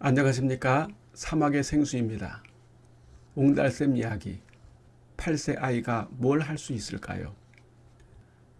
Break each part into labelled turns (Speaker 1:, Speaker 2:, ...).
Speaker 1: 안녕하십니까 사막의 생수입니다. 옹달샘 이야기 8세 아이가 뭘 할 수 있을까요?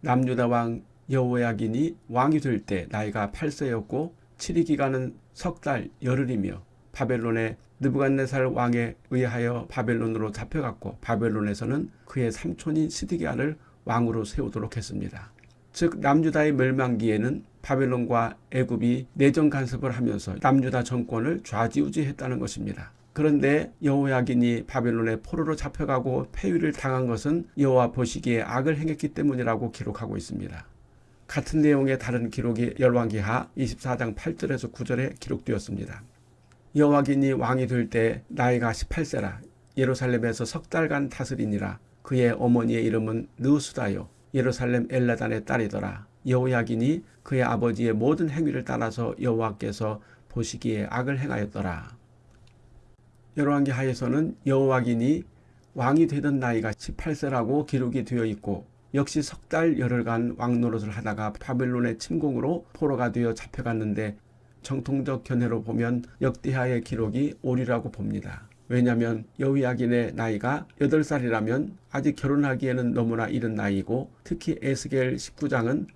Speaker 1: 남유다 왕 여호야긴이 왕이 될 때 나이가 8세였고 7위 기간은 석 달 열흘이며 바벨론의 느부갓네살 왕에 의하여 바벨론으로 잡혀갔고 바벨론에서는 그의 삼촌인 시드기야를 왕으로 세우도록 했습니다. 즉 남유다의 멸망기에는 바벨론과 애굽이 내정 간섭을 하면서 남유다 정권을 좌지우지했다는 것입니다. 그런데 여호야긴이 바벨론의 포로로 잡혀가고 폐위를 당한 것은 여호와 보시기에 악을 행했기 때문이라고 기록하고 있습니다. 같은 내용의 다른 기록이 열왕기하 24장 8절에서 9절에 기록되었습니다. 여호와긴이 왕이 될 때 나이가 18세라 예루살렘에서 석 달간 다스리니라 그의 어머니의 이름은 느수다요 예루살렘 엘라단의 딸이더라. 여호야긴이 그의 아버지의 모든 행위를 따라서 여호와께서 보시기에 악을 행하였더라. 열왕기 하에서는 여호와긴이 왕이 되던 나이가 18세라고 기록이 되어 있고 역시 석 달 열흘간 왕노릇을 하다가 바벨론의 침공으로 포로가 되어 잡혀갔는데 정통적 견해로 보면 역대하의 기록이 오리라고 봅니다. 왜냐하면 여호야긴의 나이가 8살이라면 아직 결혼하기에는 너무나 이른 나이고 특히 에스겔 19장은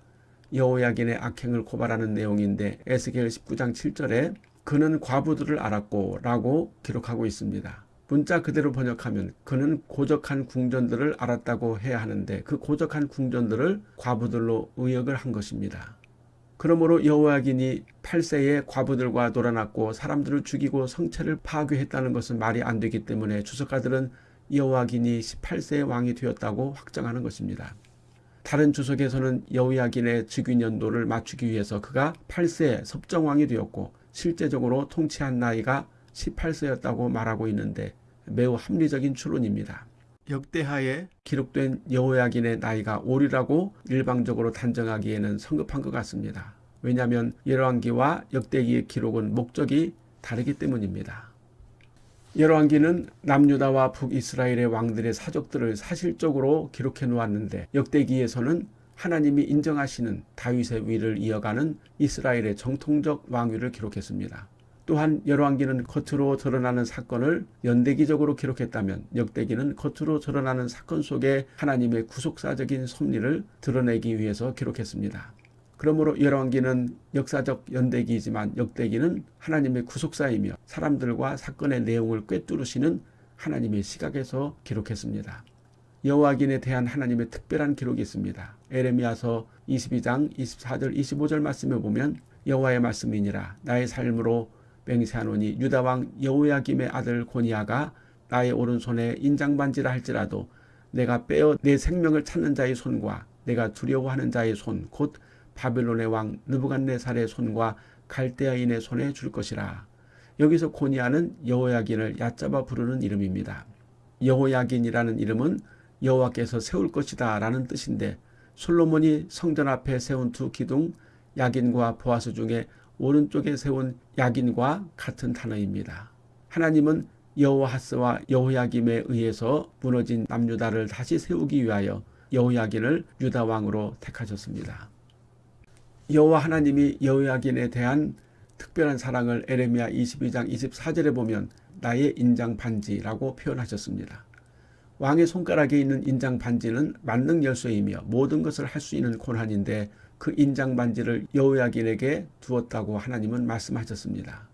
Speaker 1: 여호야긴의 악행을 고발하는 내용인데 에스겔 19장 7절에 그는 과부들을 알았고 라고 기록하고 있습니다. 문자 그대로 번역하면 그는 고적한 궁전들을 알았다고 해야 하는데 그 고적한 궁전들을 과부들로 의역을 한 것입니다. 그러므로 여호야긴이 8세에 과부들과 놀아났고 사람들을 죽이고 성체를 파괴했다는 것은 말이 안 되기 때문에 주석가들은 여호야긴이 18세의 왕이 되었다고 확정하는 것입니다. 다른 주석에서는 여호야긴의 즉위 연도를 맞추기 위해서 그가 8세 섭정왕이 되었고 실제적으로 통치한 나이가 18세였다고 말하고 있는데 매우 합리적인 추론입니다. 역대하에 기록된 여호야긴의 나이가 오리라고 일방적으로 단정하기에는 성급한 것 같습니다. 왜냐하면 열왕기와 역대기의 기록은 목적이 다르기 때문입니다. 열왕기는 남유다와 북이스라엘의 왕들의 사적들을 사실적으로 기록해 놓았는데 역대기에서는 하나님이 인정하시는 다윗의 위를 이어가는 이스라엘의 정통적 왕위를 기록했습니다. 또한 열왕기는 겉으로 드러나는 사건을 연대기적으로 기록했다면 역대기는 겉으로 드러나는 사건 속에 하나님의 구속사적인 섭리를 드러내기 위해서 기록했습니다. 그러므로 열왕기는 역사적 연대기이지만 역대기는 하나님의 구속사이며 사람들과 사건의 내용을 꿰뚫으시는 하나님의 시각에서 기록했습니다. 여호와긴에 대한 하나님의 특별한 기록이 있습니다. 에레미야서 22장 24절 25절 말씀에 보면 여호와의 말씀이니라 나의 삶으로 맹세하노니 유다왕 여호야김의 아들 고니아가 나의 오른손에 인장반지라 할지라도 내가 빼어 내 생명을 찾는 자의 손과 내가 두려워하는 자의 손 곧 바벨론의 왕 느부갓네살의 손과 갈대아인의 손에 줄 것이라. 여기서 고니아는 여호야긴을 얕잡아 부르는 이름입니다. 여호야긴이라는 이름은 여호와께서 세울 것이다 라는 뜻인데 솔로몬이 성전 앞에 세운 두 기둥 야긴과 보아스 중에 오른쪽에 세운 야긴과 같은 단어입니다. 하나님은 여호하스와 여호야김에 의해서 무너진 남유다를 다시 세우기 위하여 여호야긴을 유다 왕으로 택하셨습니다. 여호와 하나님이 여호야긴에 대한 특별한 사랑을 에레미야 22장 24절에 보면 나의 인장 반지라고 표현하셨습니다. 왕의 손가락에 있는 인장 반지는 만능 열쇠이며 모든 것을 할 수 있는 권한인데 그 인장 반지를 여호야긴에게 두었다고 하나님은 말씀하셨습니다.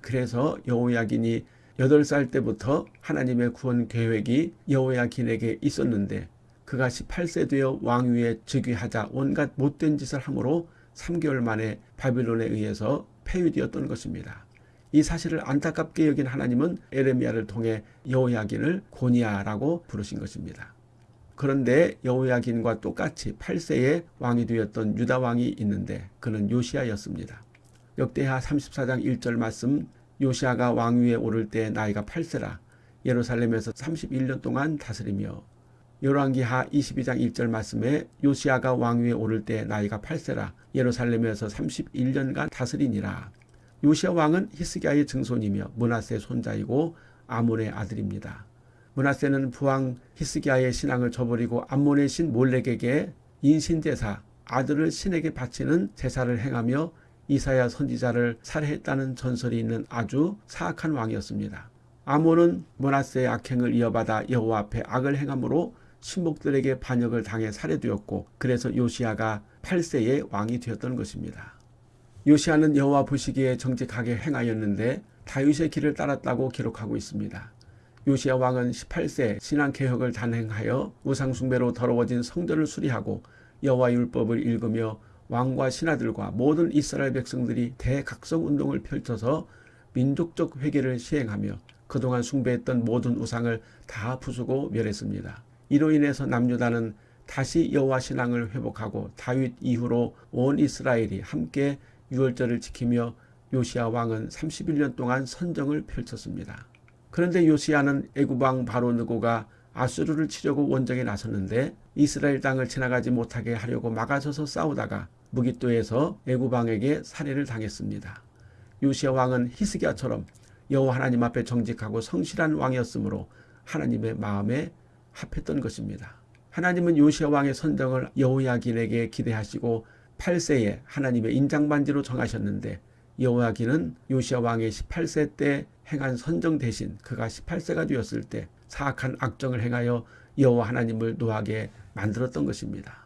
Speaker 1: 그래서 여호야긴이 8살 때부터 하나님의 구원 계획이 여호야긴에게 있었는데 그가 18세 되어 왕위에 즉위하자 온갖 못된 짓을 함으로 3개월 만에 바빌론에 의해서 폐위되었던 것입니다. 이 사실을 안타깝게 여긴 하나님은 에레미야를 통해 여호야긴을 고니아라고 부르신 것입니다. 그런데 여호야긴과 똑같이 8세에 왕이 되었던 유다 왕이 있는데 그는 요시아였습니다. 역대하 34장 1절 말씀 요시아가 왕위에 오를 때 나이가 8세라 예루살렘에서 31년 동안 다스리며 열왕기하 22장 1절 말씀에 요시아가 왕위에 오를 때 나이가 8세라 예루살렘에서 31년간 다스리니라. 요시아 왕은 히스기야의 증손이며 문하세 손자이고 아몬의 아들입니다. 문하세는 부왕 히스기야의 신앙을 저버리고 암몬의 신 몰렉에게 인신제사 아들을 신에게 바치는 제사를 행하며 이사야 선지자를 살해했다는 전설이 있는 아주 사악한 왕이었습니다. 아몬은 모나스의 악행을 이어받아 여호와 앞에 악을 행함으로 신복들에게 반역을 당해 살해되었고 그래서 요시아가 8세의 왕이 되었던 것입니다. 요시아는 여호와 보시기에 정직하게 행하였는데 다윗의 길을 따랐다고 기록하고 있습니다. 요시아 왕은 18세 신앙개혁을 단행하여 우상숭배로 더러워진 성전을 수리하고 여호와 율법을 읽으며 왕과 신하들과 모든 이스라엘 백성들이 대각성운동을 펼쳐서 민족적 회개를 시행하며 그동안 숭배했던 모든 우상을 다 부수고 멸했습니다. 이로 인해서 남유다는 다시 여호와 신앙을 회복하고 다윗 이후로 온 이스라엘이 함께 유월절을 지키며 요시아 왕은 31년 동안 선정을 펼쳤습니다. 그런데 요시아는 애굽왕 바로 느고가 아수르를 치려고 원정에 나섰는데 이스라엘 땅을 지나가지 못하게 하려고 막아서서 싸우다가 무기또에서 애굽왕에게 살해를 당했습니다. 요시아 왕은 히스기야처럼 여호와 하나님 앞에 정직하고 성실한 왕이었으므로 하나님의 마음에 합했던 것입니다. 하나님은 요시아 왕의 선정을 여호야긴에게 기대하시고 8세에 하나님의 인장반지로 정하셨는데 여호야긴은 요시아 왕의 18세 때 행한 선정 대신 그가 18세가 되었을 때 사악한 악정을 행하여 여호와 하나님을 노하게 만들었던 것입니다.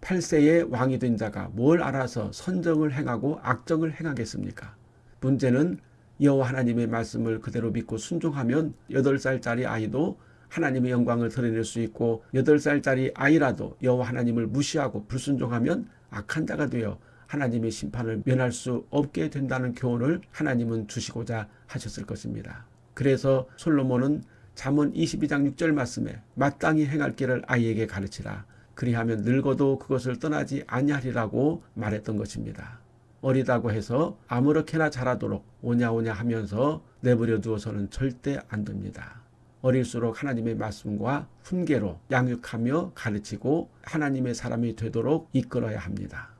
Speaker 1: 8세의 왕이 된 자가 뭘 알아서 선정을 행하고 악정을 행하겠습니까? 문제는 여호와 하나님의 말씀을 그대로 믿고 순종하면 8살짜리 아이도 하나님의 영광을 드러낼 수 있고 8살짜리 아이라도 여호와 하나님을 무시하고 불순종하면 악한 자가 되어 하나님의 심판을 면할 수 없게 된다는 교훈을 하나님은 주시고자 하셨을 것입니다. 그래서 솔로몬은 잠언 22장 6절 말씀에 마땅히 행할 길을 아이에게 가르치라. 그리하면 늙어도 그것을 떠나지 아니하리라고 말했던 것입니다. 어리다고 해서 아무렇게나 자라도록 오냐오냐 하면서 내버려 두어서는 절대 안 됩니다. 어릴수록 하나님의 말씀과 훈계로 양육하며 가르치고 하나님의 사람이 되도록 이끌어야 합니다.